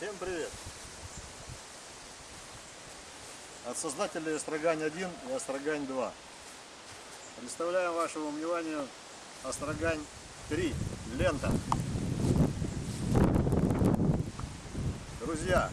Всем привет! От создателей Острогань 1 и Острогань 2. Представляем вашему вниманию Острогань 3. Лента. Друзья,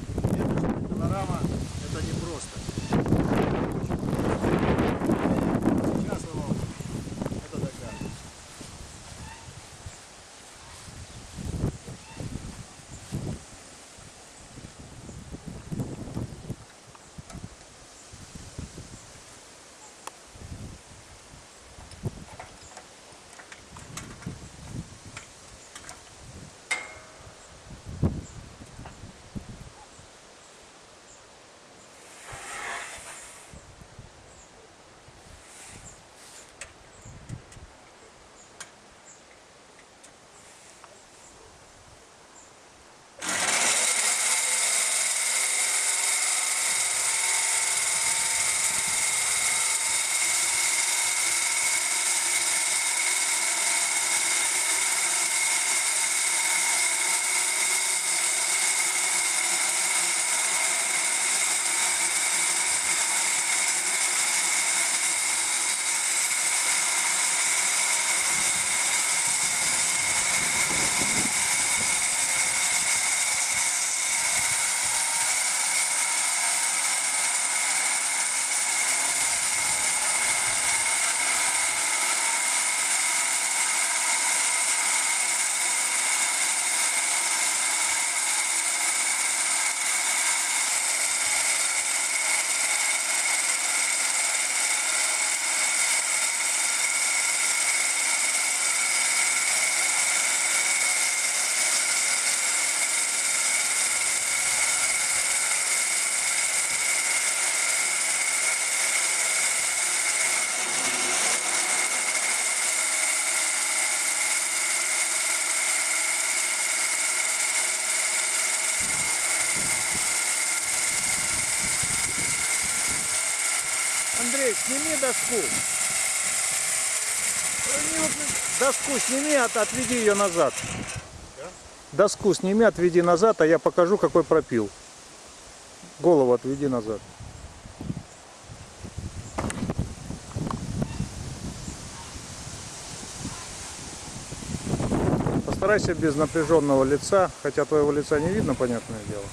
Андрей, сними доску. Доску сними, от- отведи ее назад. Доску сними, отведи назад, а я покажу, какой пропил. Голову отведи назад. Постарайся без напряженного лица, хотя твоего лица не видно, понятное дело.